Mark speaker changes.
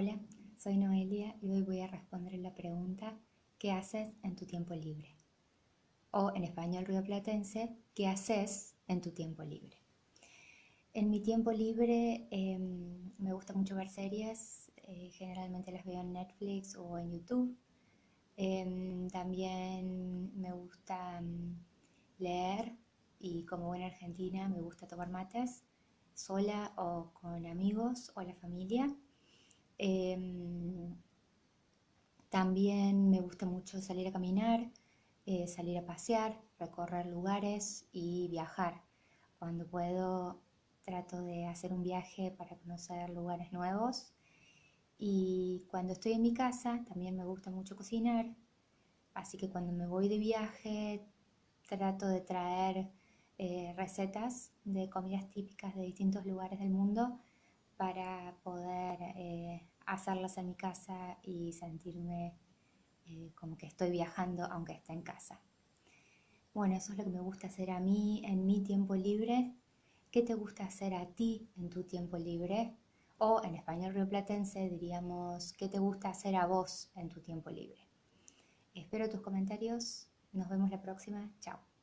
Speaker 1: Hola, soy Noelia y hoy voy a responder la pregunta ¿qué haces en tu tiempo libre? O en español rioplatense, ¿qué haces en tu tiempo libre? En mi tiempo libre em, me gusta mucho ver series, eh, generalmente las veo en Netflix o en YouTube. Em, también me gusta mm, leer y como buena argentina me gusta tomar mates sola o con amigos o la familia. Em, también me gusta mucho salir a caminar, eh, salir a pasear, recorrer lugares y viajar. Cuando puedo trato de hacer un viaje para conocer lugares nuevos. Y cuando estoy en mi casa también me gusta mucho cocinar. Así que cuando me voy de viaje trato de traer eh, recetas de comidas típicas de distintos lugares del mundo para poder eh, hacerlas en mi casa y sentirme eh, como que estoy viajando aunque esté en casa. Bueno, eso es lo que me gusta hacer a mí en mi tiempo libre. ¿Qué te gusta hacer a ti en tu tiempo libre? O en español rioplatense diríamos, ¿qué te gusta hacer a vos en tu tiempo libre? Espero tus comentarios. Nos vemos la próxima. Chao.